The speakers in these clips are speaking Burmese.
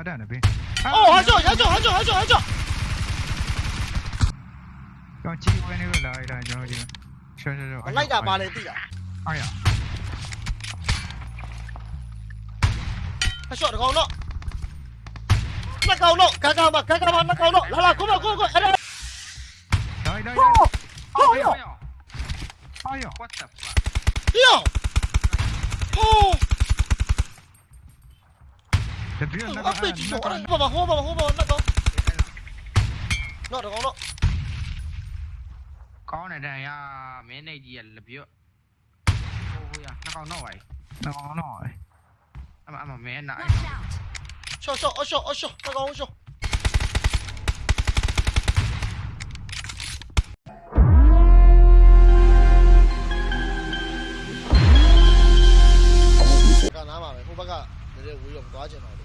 他在那边哦好像好像好像好像好像刚机会那个来一张然后这个是来一雷地呀哎呀。他笑着跟我那高楼尴尬吧尴尬吧那高楼来了过来过来过来。来来。一张哎呦哎呦。哎呦。哎呦哎呦。我 앞에 뒤져 봐봐 봐봐 봐봐 vào, nó được không nó? Có này này à mẹ này gì là biểu ôi à nó còn nổi. Nó còn nổi. À mà mà mẹ nãy cho cho ôi cho ôi cho nó còn cho. Cái nào mà mày không bắt cả để để uống quá chừng nào được.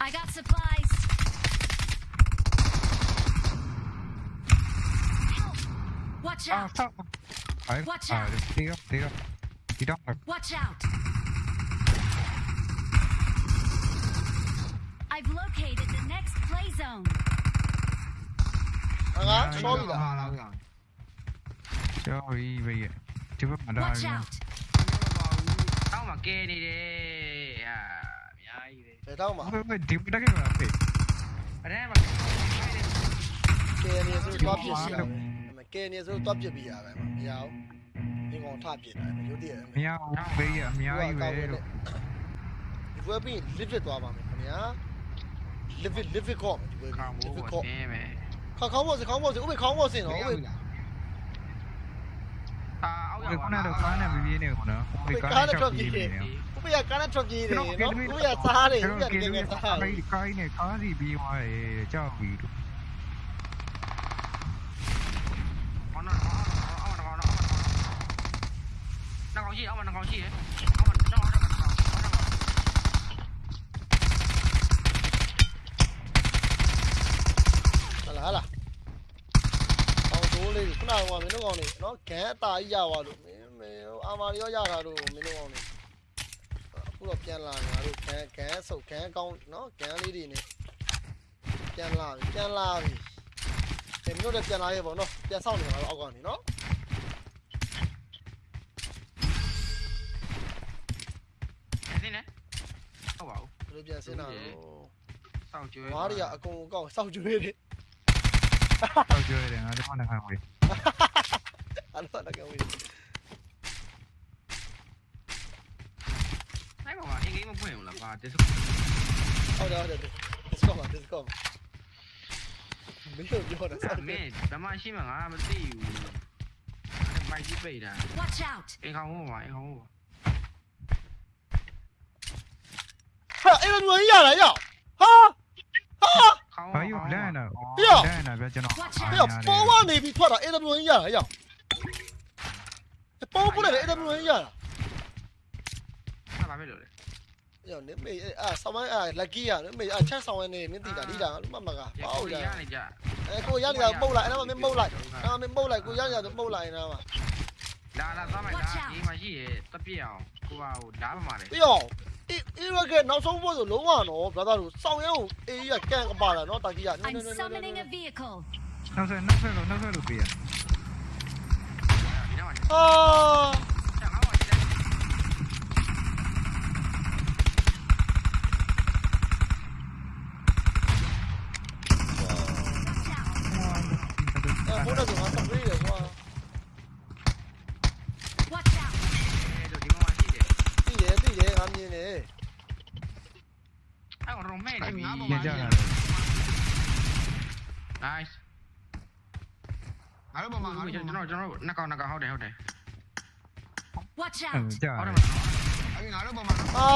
I got supplies. Watch out! Ah, Watch out. Hayır. Değil yok, you. yok. Gidelim bak. Watch out. I've located the next play zone. Lan solda. Ya iyi be. Çıkıp mı daha? Watch out. တောင်းမှာကဲနေတယ်ဟာအများကြီးပဲဘယ်တော့မှဘယ်ဒီဘက်ကကဖေးအရင်မှာကဲနေဆိုတော့ပြစ်စီရမယ်ကဲနေဆိုတော့ပြစ်ပြီးရပဲမရဘူးဒီကောင်ထပြစ်တယ်ရုပ်တည်းမရဘူးဖေးရအများကြီးပဲလို့ဒီဘက်ပြီး live it သွားပါမယ်ခင်ဗျာ live it live it ကောဒီဘက်ကောင်မိုး live it ကိုကောတင်းပဲခေါခေါင်းပေါ်စခေါင်းပေါ်စဥပ္ပေခေါင်းပေါ်စင်တော့ဥပ္ပေအာအောက်ဒီရောက် ခုနကတော့ကားနဲ့ပြေးနေကုန်နော်ဒီကားနဲ့ချောက်ပြေးနေတယ်ဥပ္ပေကကားနဲ့ထွက်ပြေးတယ်နော်ဥပ္ပေကစားတယ်ဥပ္ပေကတကယ်ကစားတယ်အဲ့ကားနဲ့ကားစီပြေးသွားတယ်ကြောက်ပြီးလို့အော်နော်အော်အော်အော်နော်နောက်ကောင်ရှိအော်မနောက်ကောင်ရှိအော်မတော့တော့တော့ ဟလာဟလာအော်ဒိုးလေး ခုနကမင်းတို့ကောင်နေနော်ဂန်အတာကြီးရပါလို့မင်းမင်းအာမာရီရောရတာတို့မင်းတို့ကောင်နေအခုတော့ပြန်လာငါတို့ဂန်ဂန်ဆုတ်ဂန်ကောင်းနော်ဂန်လေးတွေနေပြန်လာပြီပြန်လာပြီဒီမင်းတို့လည်းပြန်လာရဲ့ပေါ့နော်ပြန်ဆောင်နေပါတော့အောက်ကနေနော်နေနေဟုတ်ပါဘူးဘယ်လိုပြန်စင်းတာလို့စောင့်ကြွေးမားရီကအကုန်အကောက်စောက်ကျွေးတယ် Tao chưa đi, anh đang hàng quỷ. Anh đang hàng quỷ. Thấy không à? Anh nghĩ một watchout 一有，看我，看我。哈，人来要，哈。哎呦，来了！哎呀，来了，别激动。哎呀，包完那笔错了，A W N 呀，哎呀，包不来了，A W N 呀。那哪没留的？哎呀，你没啊？上班啊，lucky 啊，你没啊？前上班呢，你地咋地咋？你妈妈个，包的。哎，给我压力啊，包来，那么没包来，那么没包来，给我压力啊，都包来，你知道吗？ လိုက်နေတာမှာလာလာသွားမယ်လားဒီမှာရှိရဲတပြည့်အောင်ကိုပါဟိုဓာတ်ပမာလေပြီးတော့အေးအေးရကနောက်ဆုံးဖို့ဆိုလုံးဝတော့ brother တို့စောင်းရဲကိုအေးရကန်ကပါလာနော်တာကြီးက I'm summoning a vehicle. နောက်ဆက်နောက်ဆက်လို့နောက်ဆက်လို့ပြေးရဒီတော့အာ တော်ကျွန်တော်တို့နှစ်ကောင်နှစ်ကောင်ဟုတ်တယ်ဟုတ်တယ် Watch အ out င်းကြာဟုတ်တယ်မလားအဲ့ငါတို့ပေါ်မှာ အာ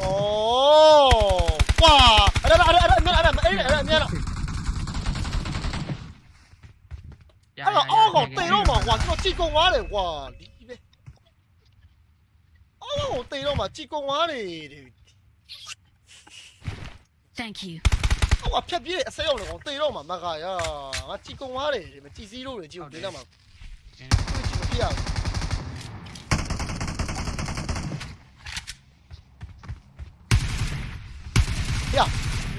အော်ကွာအဲ့ဒါအဲ့ဒါအဲ့ဒါအဲ့ဒါအဲ့ဒါအဲ့ဒါအဲ့ဒါရရအဲ့ရဒါအော်ကောင်တေတော့မှာကွာကျွန်တော်ကြည်ကုန်သွားတယ်ကွာဒီပဲအော်ကောင်တေတော့မှာကြည်ကုန်သွားတယ် Thank you. ဟိုအဖြတ်ပြေးအစိမ်းအောင်လည်းကောင်တေတော့မှာမကရငါကြည်ကုံသွားတယ်ဒီမကြည်စည်းလို့လေကြည်ကိုဒေးတော့မှာသူကြည်မပြရဘူးရ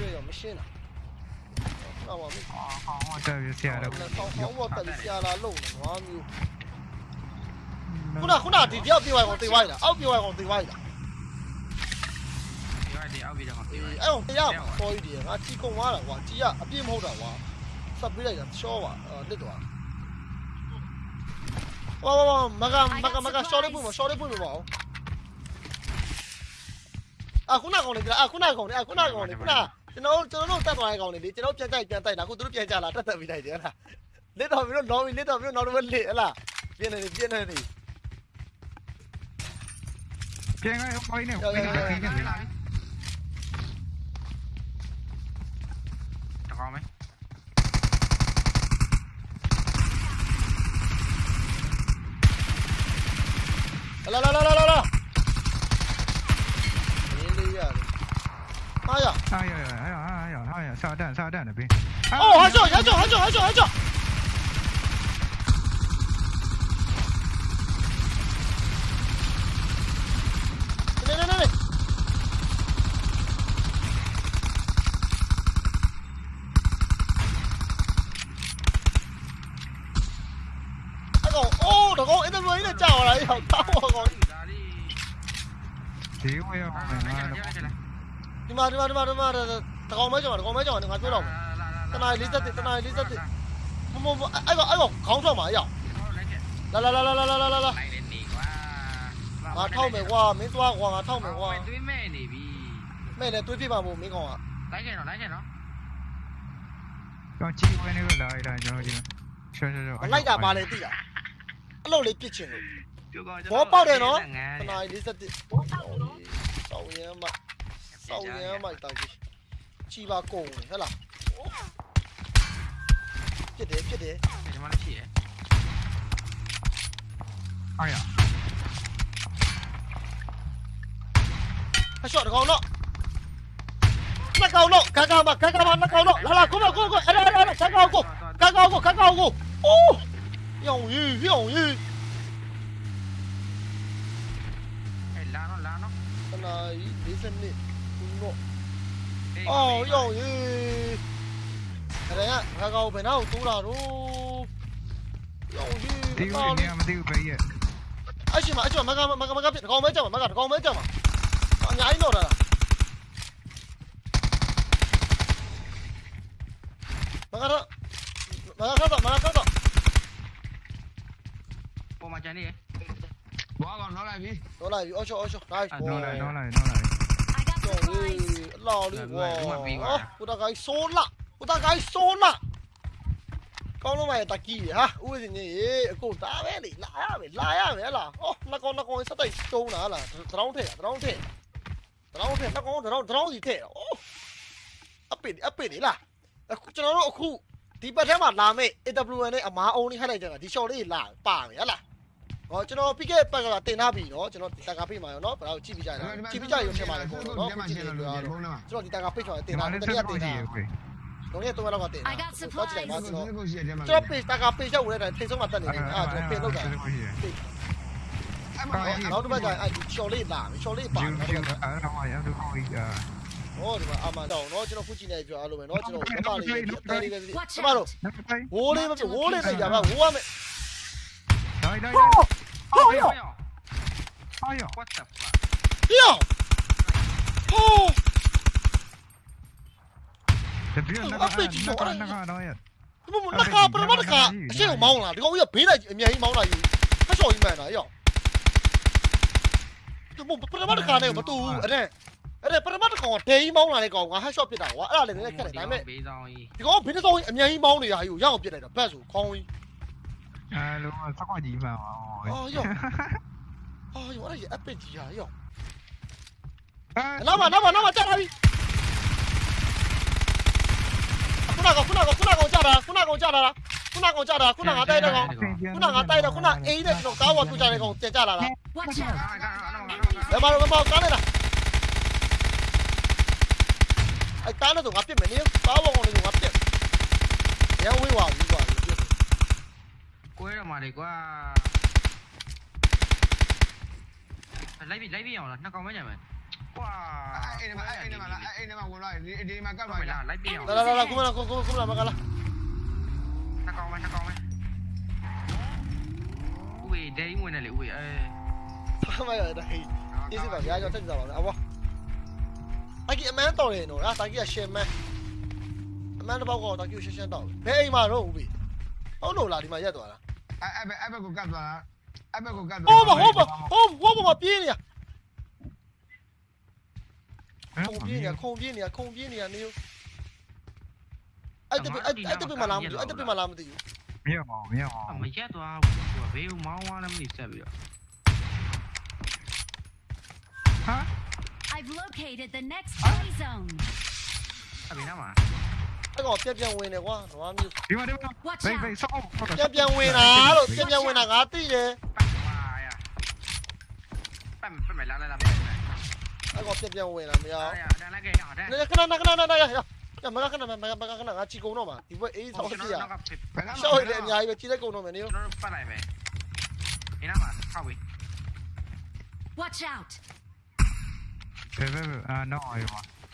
ရရမရှင်းလားတော့မဟောဟောတက်ပြဆရာတော့ဆောင်းဆောင်းဘောတက်ပြီးဆရာလာလုံးနေနွားမျိုးခုနခုနဒီတယောက်ပြေးသွားကောင်တေးသွားရလားအောက်ပြေးသွားကောင်တေးသွားရလား ဒီကတည်းအောက်ပြီးတော့အေးပြေးအဲ့တော့တရားပေါ်ရည်တယ်ငါជីကုံသွားတာကွာជីကအပြည့်မဟုတ်တာကွာဆက်ပေးလိုက်တာရှော့ပါအဲ့လစ်သွားဝါဝါဝါမကမကမကရှော့လေးပွင့်မရှော့လေးပွင့်မပါအောင်အခုနကောင်လေးကအခုနကောင်လေးအခုနကောင်လေးခုနကျွန်တော်ကျွန်တော်တို့တက်သွားတဲ့ကောင်လေးလေကျွန်တော်ပြန်ကြိုက်ပြန်တိုက်တာအခုသူတို့ပြန်ကြလာတက်တက်ပြီးတိုက်တယ်ဟလားလစ်တော်ပြီးတော့လော်ပြီးလစ်တော်ပြီးတော့နောက်တော့လစ်ဟလားပြင်းနေပြင်းနေနေပြန်ကပိုင်းနေပိုင်းနေ 好没来来来来来来。哎呀哎呀呀呀哎呀哎呀哎呀哎呀哎呀下蛋下蛋的兵哦还叫还叫还叫还叫 ဒီဝဲအောင်မယ်ငါတော့ဒီမှာဒီမှာဒီမှာဒီမှာတကောင်မဲကြောင်တကောင်မဲကြောင်ငါပြောတော့မယ်တနာ၄၁တနာ၄၁မမအဲ့တော့အဲ့တော့ခေါင်းထွက်မှာအရောက်လာလာလာလာလာလာလာလာငါထောက်မယ်ကွာမင်းသွားကွာငါထောက်မယ်ကွာသွေးမဲ့နေပြီမဲ့လည်းသွေးပြပါမို့မင်းကောင်ကလိုက်ခဲ့တော့လိုက်ခဲ့တော့ကျွန်တော်ကြည့်ဝင်နေလို့လာလိုက်တာကျွန်တော်ကြည့်ရှော့ရှော့ရှော့လိုက်တာပါလေသိတာအဲ့လိုလေးပြစ်ချင်လို့ ဘောပေါက်တယ်နော်တနားလေးသက်တစောင်းရဲမစောင်းရဲမတောက်ကြီးချီပါကုန်ဟဲ့လားပြစ်တယ်ပြစ်တယ်ဒီမှာလည်းရှိရ哎呀အရှော့တကောင်တော့နှစ်ကောင်တော့ဂါဂါမဂါဂါမနှစ်ကောင်တော့လာလာကိုမကိုကိုအဲ့ဒါအဲ့ဒါဂါဂါကိုဂါဂါကိုဂါဂါကိုအိုးရောင်ရီရောင်ရီ 아 이, 리셋님 분노 어 요, 이 Đây á, ra là luôn Tiêu gì nè, mà tiêu bị vậy. Ấy chị mà, ấy chị mà, mà gặp, mà gặp, mà gặp con mấy chồng mà, mà gặp mấy chồng mà. Nó rồi. Mà gặp đó. Mà gặp đó ပြီ Nó lại ở chỗ ở chỗ. Nice อ่ะ boy. โดนเลยโดนเลยโดนเลย I got Trời supplies. ơi, lò đi Lần này đúng là bị quá. Cô ta gái số lạ, cô ta gái số lạ. Con nó mày ta kỳ hả? Ui gì nhỉ? Cô ta bé đi lạ á, mày lạ á, mày là. Ô, nó con nó con sao tay trâu nà là. Tao thể, tao thể. Tao thể nó con tao tao gì thể. Ô. Ấp bị ấp bị đấy là. Cho nó nó khu. Tí bắt thế mà làm mẹ, AWN này à má ông đi hay này chẳng là tí cho đấy là bà mày á là. ဟလားဟောကျွန်တော်ပြီးခဲ့ပတ်ကတင်ထားပြီနော်ကျွန်တော်ဒီတကာဖိတ်မှာရောနော်ဘာလို့ကြည့်ပြီးကြရတာကြည့်ပြီးကြရုံနဲ့မှာလည်းပေါ့နော်ဒီမှာရှင်းလို့လို့ဘုံးလားကျွန်တော်ဒီတကာဖိတ်ချော်တင်ဒီတာမှာတလည်းကစယ်က်တကိုင်ကြတာည့်ရဝေးလုံးရဲ့3လောက်ကတင်တာ I got တော့ကြည့်လိုက်ပါဒီကျွန်တော်ကိုရှိတယ်မှာကျွန်တော် page တကာ page ရောက်ဝင်တဲ့ထိတ်ဆုံးမှာတက်နေတယ်အာကျွန်တော်ပြင်လောက်တာစက်ကိုကြည့်ရအဲ့မှာနောက်တစ်ပတ်ကျရင်အဲ့ဒီ short လေးလာ short လေးပါဂျူနောက်ဂျူတစ်ပတ်အဲ့ဒါမှရတော့ကိုကြီးอ่ะဟောဒီမှာအမှန်တော့နော်ကျွန်တော်ခုကြည့်နေပြောအားလို့မယ်နော်ကျွန်တော်မမလေးအသေးလေးလေးကျ Watch မတို့ out. နောက်ပိုင်းဝိုးလေးမပြဝိုးလေးနဲ့ကြပါဝိုးရမယ်တိုင်းတိုင်း ဟောရော哎呀 what the fuck ပြောဟိုးတပြည့်နကနကတော့ရဒီမနကာပရမတကာအရှိကိုမောင်းလာဒီကောင်ကြီးကဘေးလိုက်အမြန်ကြီးမောင်းလာယူဖက်ချော်ကြီးမှန်တာရောဒီမပရမတကာနဲ့မတူဘူးအဲ့ဒါအဲ့ဒါပရမတကောင်ကဒဲကြီးမောင်းလာတဲ့ကောင်ကဟက်ရှော့ပစ်တာကွာအဲ့ဒါလည်းလည်းခက်တယ်ဒါပေမဲ့ဘေးဆောင်ကြီးဒီကောင်ဘင်းစောင်းအမြန်ကြီးမောင်းနေတာယူရအောင်ပြစ်လိုက်တာဘတ်ဆိုခေါင်းကြီး 哎，龙啊，三块几一盘嘛，哦哟，哦哟，那也一百几啊哟，哎，老板，老板，老板，在哪里？ခုနကခုနကခုနကောင်ကြတာခုနကောင်ကြတာလားခုနကောင်ကြတာခုနကတိုက်တဲ့ကောင်ခုနကတိုက်တဲ့ခုနအိမ်တဲ့ကျွန်တော်ကားဝတ်ပြကြတဲ့ကောင်တက်ကြလာလားဘယ်မှာဘယ်မှာကားလဲလားအဲတားလို့တော့ငါပြစ်မယ်နင်းကားဝတ်ကောင်လည်းငါပြစ်ရန်ဝေးဝါဘူးပါ quế đâu mà để qua lấy bị lấy bị nhỏ là nó có mấy nhà mày Wow. Ini mah ini mah ini mah mulai di di makan mah. Lah, lah, lah, lah, kuma lah, kuma kuma lah makan lah. Nó con mày, nó con mày. Ui, đây mùi này lại ui ơi. mày ở đây. Đi xin bảo giá cho thích giờ bảo ông. Anh kia mẹ tao này nó ra, tao kia xem mẹ. Mẹ nó bao gồm tao kia xem xem tao. Bé mà nó ui. Ông nó là đi mà ra tao là. အကြီးအမန်းတော်တယ်နော်အာတာကြီးကရှင်မန်းအမန်းတစ်ပေါက်ကတော့တာကြီးရှင်းရှင်းတော့ဘယ်အိမ်မှာတော့ဦးပြီဟုတ်လို့လားဒီမှာရက်သွားတာအဲ့အဲ့ဘက်အဲ့ဘက်ကိုကပ်သွားတာအဲ့ဘက်ကိုကပ်သွားဟိုးမဟုတ်ပါဟိုးဟိုးမပြေးနေရခုံပြေးနေရခုံပြေးနေရခုံပြေးနေရနေအဲ့တပအဲ့အဲ့တပမလားမသိဘူးအဲ့တပမလားမသိဘူးမရအောင်မရအောင်မရက်သွားဘူးဘေးမောင်းသွားလည်းမသိဆက်ပြီးတော့ဟာ I've located the next play zone. အဘိနာမှာအဲ့ကောင်ပြက်ပြက်ဝင်နေကွာဓမ္ cái ngọt tiếp viên win này quá nó ăn đi đi vào đi vào về về sao không tiếp viên win à rồi tiếp viên win là ngã tí gì cái ngọt cái này cái này cái này cái mà cái này mà mà cái này ngã chỉ cố nó mà thì vậy ý sao gì à sao hồi điện đấy cố nó mà nếu Watch out! Về về à, nó rồi.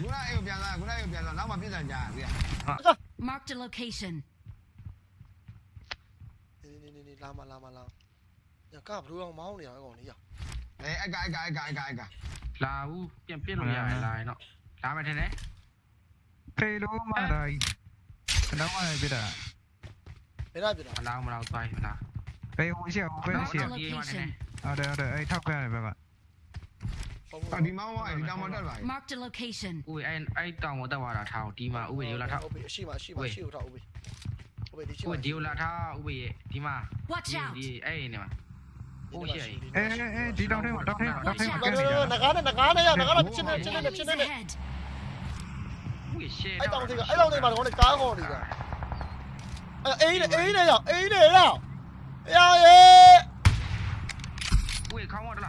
ခုနအဲ့ကိုပြန်လာခုနအဲ့ကိုပြန်လာနောက်မှပြစ်စံကြပြီ Marked a location. နေနေနေလာမလာမလာညကဘလို့အောင်မောင်းနေရအောင်လေးရ အဲအဲ့ကအဲ့ကအဲ့ကအဲ့ကအဲ့က လာဘူးပြန်ပြစ်လို့ရတယ်လာရင်တော့လာမယ်ထင်တယ် ဖေလိုမတိုင်းတော့မပြတာ ဘယ်နာပြတာ မလာမလာသွားမလာ ဘေးဟိုရှိဟိုဘေးရှိ Marked a location. ဟုတ်တယ်ဟုတ်တယ်အဲ့ထောက်ခဲ့တယ်ဘက်က အော်ဒီမောင်းအဲ့ဒီတောင်မတက်ပါဘူး Marked a location. ဦးအဲ့အဲ့တောင်မတက်သွားတာထားဒီမှာဦးဝေဒီလာထားဟုတ်ပြီအရှိမရှိမရှိဟုတ်ဟုတ်ပြီဟုတ်ပြီဒီရှိဦးဝေဒီလာထားဦးဝေဒီမှာ Watch out! ဒီအဲ့နေမှာအေးအေးဒီတောင်ထဲမှာတောင်ထဲမှာတောင်ထဲမှာငါကဲနေတို့တာငကားနဲ့ငကားနဲ့ရငကားတော့ချင်းနေချင်းနေ Enemies ချင်းနေ ahead. ဦးဝေရှယ်အဲ့တောင်တွေကအဲ့တောင်တွေမှာတော့ကားခေါ်နေတာအေးနေအေးနေရောက်အေးနေရောက်ရရဲဦးဝေခေါင်းမတလားဦးဝေ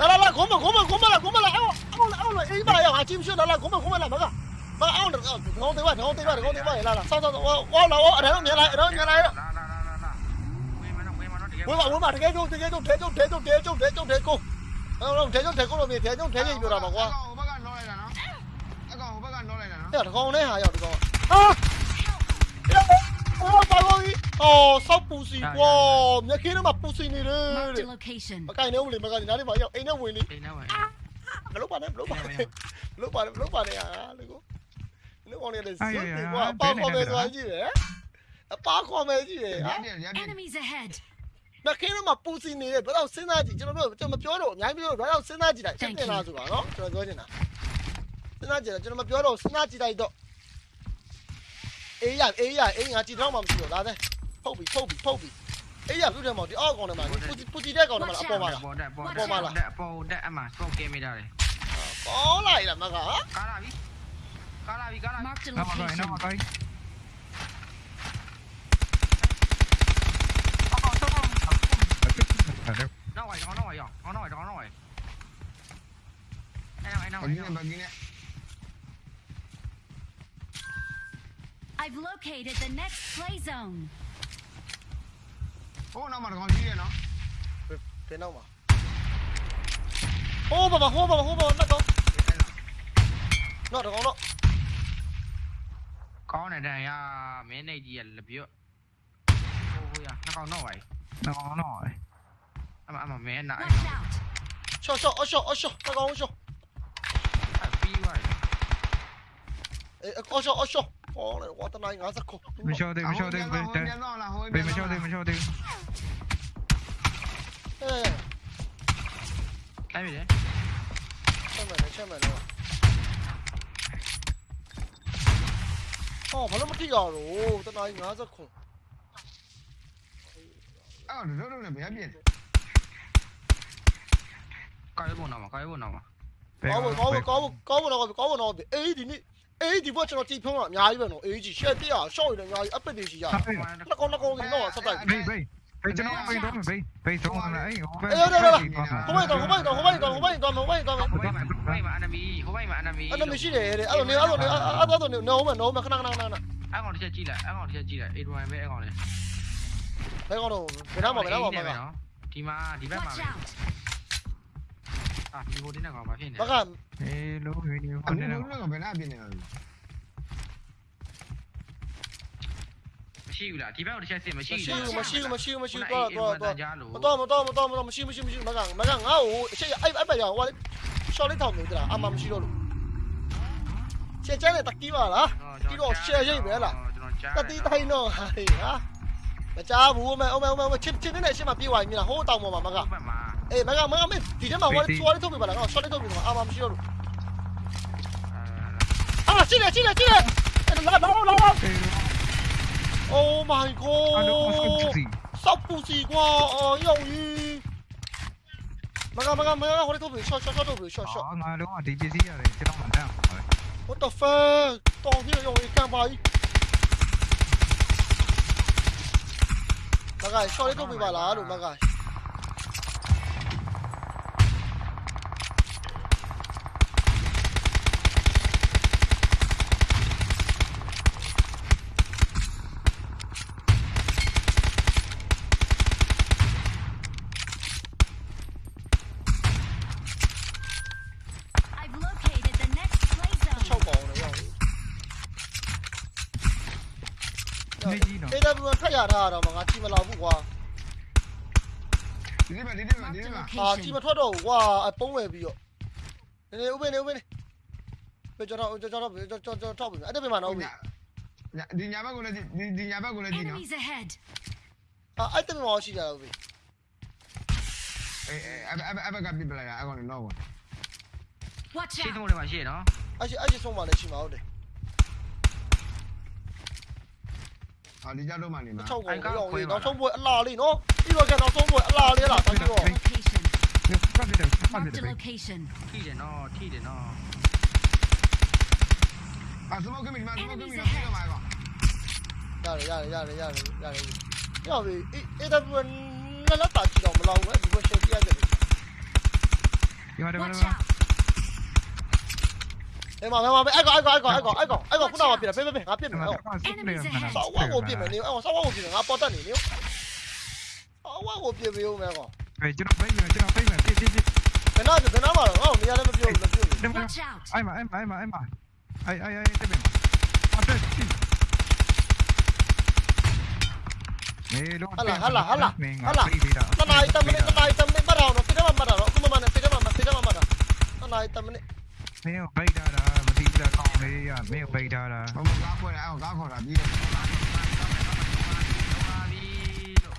来来来，我们我们我们来我们来，我我我来，一把要还进去，来来，我们我们来那个，那我那个，我对外，我对外，我对外，来来，上上我我来我来，别来，来别来了。我把我把这个就这个就这就这就这就这就这够，然后这就这够了没？这就这就有了嘛我。要得高呢哈，要得高。啊！要我把我哦，烧不死我，你看到吗？ ကြီးပြောတာပါကွာဟိုဘက်ကနောလိုက်တာနော်အကောင်ဟိုဘက်ကနောလိုက်တာနော်အဲ့တော့ကောင်နဲ့ဟာရောက်ဒီကောင်ဟာအော်ပါလို့အော်ဆောက်ပူစီကွာမြက်ခင်းထဲမှာပူစီနေတယ် Marked a location. မကင်နေဦးလေမကင်နားလေးမှာရောက်အိမ်နဲ့ဝင်နေအိမ်ထဲမှာဘလို့ပါနဲ့ဘလို့ပါနဲ့ဘလို့ပါနဲ့ဘလို့ပါနဲ့ဟာလေကိုလူကောင်လေးလည်းစွတ်တယ်ကွာအပါခေါ်မယ်ဆိုတာကြည့်တယ်အပါခေါ်မယ်ကြည့်တယ်ဟာရပြရပြ Enemies ahead. မြက်ခင်းထဲမှာပူစီနေတယ်ဘယ်တော့စဉ်းစားကြည့်ကျွန်တော်တို့ကျွန်တော်မပြောတော့အများကြီးပြောတော့ဘယ်တော့စဉ်းစားကြည့်လိုက်တင်လာဆိုတာနော်ကျွန်တော်ပြောချင်တာစဉ်းစားကြည့်တယ်ကျွန်တော်မပြောတော့စဉ်းစားကြည့်လိုက်တော့အေးရအေးရအေးငါကြည့်တော့မှမရှိတော့လာတဲ့ဖုတ်ပြီဖုတ်ပြီဖုတ်ပြီ အေးရပြုတ်တယ်မောင်ဒီအောက်ကောင်ထဲမှာပူစီပူစီတဲ့ကောင်ထဲမှာအပေါ်မှာလား ပေါ်တက်ပေါ်တက်ပေါ်တက်ပေါ်တက်အမှစတော့ကဲမိတာလေ ကောင်းလိုက်လားမကဟာ ကားလာပြီကားလာပြီကားလာ Marked a နောက်မှာ location. နောက်မှာကိုင်းအော်ဆောက်ဆောက် နောက်ဝိုင်ကောင်းနောက်ဝိုင်ရောက်ကောင်းနောက်ဝိုင်ကောင်းနောက်ဝိုင်အဲ့နောက်အဲ့နောက် ဘကင်းနဲ့ဘကင်းနဲ့ I've located the next play zone. ဟိုနောက်မှာကောင်ကြီးတယ် Ô nó mà còn gì nó. Thế nào mà? Ô bà bà hô bà bà hô bà bắt con. Nó được con đó. Con này đây à, mấy này gì là biểu. vui à, nó còn nó vậy. Nó còn nó vậy. À, mà à, mà mấy này. Cho cho, ô cho, ô cho, nó còn ô cho. Ai phi vậy. Ê, ô cho, ô cho. ပြီးသွားတယ်အေးအရှော့အရှော့ဟောလေဝါတနိုင်50ခုမလျှော့သေးမလျှော့သေးဘေးပြန်တော့လားဟိုဘေးမလျှော့သေးမလျှော့သေးအေးတိုင်းပြီလေချက်မယ်လေချက်မယ်လေဟောဘာလို့မတိရတော့တနိုင်50ခုအော်တို့တို့လည်းဘယ်ပြည့်ကောက်ရဖို့တော့မကောက်ရဖို့တော့မကောင်းကောင်းကောင်းကောင်းတော့ကောင်းတော့အေးဒီနေ့ အေးဒီဘက်ကျွန်တော်တီဖုံးကအများကြီးပဲနော်အေးကြီးရှက်ပြရရှော့ရအများကြီးအပစ်တွေရှိရနှစ်ကောင်နှစ်ကောင်စီတော့ဆက်တိုက်ဘေးဘေးဘေးကျွန်တော်ဘေးတော့ဘေးဘေးတော့လာအေးဟိုဘေးဟိုဘက်တော့ဟိုဘက်တော့ဟိုဘက်တော့ဟိုဘက်တော့ဟိုဘက်တော့ဟိုဘက်တော့ဟိုဘက်မှာဟိုဘက်မှာအနမီဟိုဘက်မှာအနမီအဲ့လိုမရှိတယ်တဲ့အဲ့လိုနေအဲ့လိုနေအဲ့လိုနေနော်မနော်မခဏခဏခဏခဏအဲ့ကောင်တစ်ချက်ကြည့်လိုက်အဲ့ကောင်တစ်ချက်ကြည့်လိုက်8 1ပဲအဲ့ကောင်လေဘယ်ကောင်တော့ဘယ်တော့မှဘယ်တော့မှမကဒီမှာဒီဘက်မှာ Watch ပဲ out! အာဒီဟိုတင်းနဲ့ကောင်မဖြစ်နေဘကအေးလို့ဝင်းနေအခုဟိုနေတို့ကဘယ်နာပြည့်နေလဲမရှိဘူးလားဒီဘက်ကိုတစ်ချက်စစ်မရှိမရှိဘူးဘူးမရှိဘူးမရှိဘူးမရှိဘူးတော့တော့တော့တော့ကြားလို့မတော်မတော်မတော်မတော်မရှိမရှိမရှိမကမကငါ့ကိုအရှိအဲ့အဲ့ပဲရဟိုလေရှော့လေးထောင်နေတာအမှမရှိတော့လို့ချက်ချဲနဲ့တကီးပါလားကျွန်တော်ကြားတတိတိုင်းတော့ဟာဟာမကြားဘူးမအောင်မအောင်ချစ်ချစ်နေတဲ့ရှင်းမပြေးသွားပြီလားဟိုတောင်ပေါ်မှာမကဘက်မှာ အေးမကမကမဒီထဲမှာဝါရီသွားလေးထုတ်ပြပါလားငါရှော့လေးထုတ်ပြပါအမှမရှိတော့လို့အာရှိတယ်ရှိတယ်ရှိတယ်လာလာလာလာအေး Oh my အလို့စ god စီစောက်ပူစီကွာအော်ရောက်ကြီးမကမကမကဟိုလေးထုတ်ပြရှော့ရှော့ရှော့ထုတ်ပြရှော့ရှော့အော်ငါလုံးဝဒီပစ္စည်းရတယ်ကျွန်တော်မှတမ်းပါပဲ What the fuck တောင်းကြီးရောက်ကြီးကန်ပါကြီးမကရှော့လေးထုတ်ပြပါလားလို့မက I've located the next play 6 zone. ပေါင်လည်းရောက်ကြီး နေကြီးနော် အေးဒါဘူး ထက်ရထားတော့မငါကြည့်မလောက်ဘူးကွာဒီမှာဒီမှာဒီ Marked a မှာအာကြည့်မ location. ထွက်တော့ဘူးကွာအပုံးဝယ်ပြီးတော့နေနေဥပနေဥပနေပဲကျွန်တော်ကျွန်တော်ကျွန်တော်ကျွန်တော်ထောက်ပြီအဲ့ဒါပြင်မှာနော်ဥပဒီညာဘက်ကိုလည်းဒီဒီညာဘက်ကိုလည်းဒီနော် Enemies ahead. အာအဲ့ဒါပြင်မှာရှိကြတာဥပအေးအဲ့အဲ့အဲ့ဘက်ကပြပလိုက်တာအဲ့ကောင်တော့ Watch ရှင်း out! ဆုံးတွေမှာရှိရနော်အဲ့ရှိအဲ့ရှိဆုံးမှလည်းရှိမှာဟုတ်တယ်ဟာဒီကြတော့မှနေမှာ6ကောင်ရောက်ကြီးနောက်ဆုံးပွဲအလားလေးနော်ပြီးတော့ကျနောက်ဆုံးပွဲအလားလေးလားဆက်ပြီးတော့ Location. ဖတ်တယ် 啊！离家路嘛，你们。超过五路，五路中部拉链哦，一个开到中部拉链了，大家哦。停，上面等放点水。地点哦，地点哦。啊！什么鬼密码？什么鬼密码？要的，要的，要的，要的，要的。要的，一、一部分那那大区都冇浪个，只不过手机阿在里。要得。 ကောင်အဲ့ကောင်ခုနကပြတယ်ဖေးဖေးငါပြစ်မယ်ဟောဆောက်ဝါကိုပြစ်မယ်နေအော်ဆောက်ဝါကိုပြစ်မယ်ငါပေါ်တက်နေနေဆောက်ဝါကိုပြစ်ပေးဦးမယ်ကောင်ပဲကျွန်တော်ပဲကျွန်တော်ပဲပြပြပြဘယ်နာဘယ်နာမှာတော့ငါ့ကိုနေရာလည်းမပြောဘူးမပြောဘူးဒီမှာ Watch out! အိုင်မအိုင်မအိုင်မအိုင်မအိုင်အိုင်အိုင်တဲ့ပဲအတက်စီမေလုံးဟာလာဟာလာဟာလာဟာလာပေးတာတနားတ မနစ်တနားတမနစ်မတော်တော့စိတ်ထဲမှာမတော်တော့အခုမှမနဲ့စိတ်ထဲမှာစိတ်ထဲမှာမတော်တနားတမနစ် မင်းပိတ်ထားတာမသိဘူးလားကောင်းလေးရမင်းပိတ်ထားတာ ဘာမှကားပွဲအောင်ကားခေါ်တာပြီးတော့ ပါပြီလို့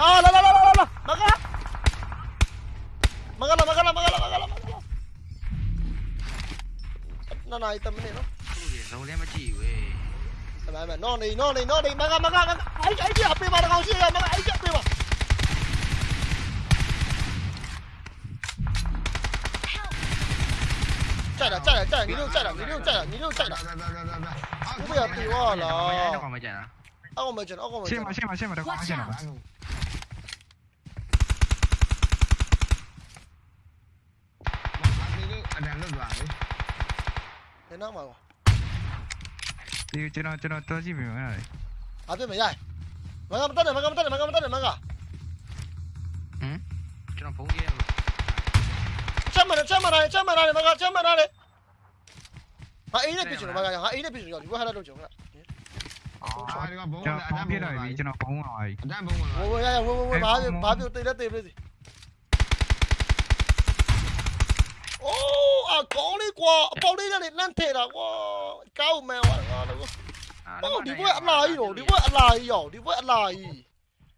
အာလာလာလာလာလာမကမကလာမကလာမကလာမကလာတနားတမနစ်နော် သူ့ရေဇုံလည်းမကြည့်ဘူး အမှန်မှန်နော်နေနော်နေနော်နေမကမကအဲ့အဲ့ဒီအပေးပါတော့ရှိရမကအဲ့ဒီအပေးပါ chạy đã chạy đã chạy nghìn chạy đã nghìn chạy đã nghìn chạy đã không biết tiêu à là ông mới chạy à ông mới chạy ông mới chạy xem mà xem mà xem mà đâu có chạy nào thế nó mà đi cho nó cho nó cho gì mình này à biết mày đây mày cầm tắt này mày cầm tắt này mày cầm tắt này mày cả ừ cho nó phóng game 체마를 체마라래 체마라래 막아 체마라래 아 이래 비주로 막아 아 ha 비주로 이거 하나 넣죠 그래 à đi con bố cho phóng cái này đi cho nó phóng rồi. Đang bông rồi ôi ôi ôi ôi bá bá tiêu tê đã tê rồi ô à có đi qua bao đi ra đến lan thế là quá. Cao mèo à ô đi với ăn lại rồi đi với ăn lại rồi đi với ăn lại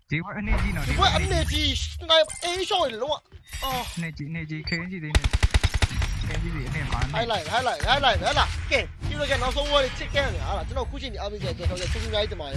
đi với ăn gì nào đi với ăn gì này ấy rồi luôn ạ ဝင်သွားပြီအတန်းဘုံဝင်ဝလာဝရရဝဝဝဘာပြဘာပြတေးတဲ့တေးပြစီအိုးအကောင်းလေးကွာအပေါက်လေးနဲ့လန့်ထဲတာကွာကောက်မယ်ကွာ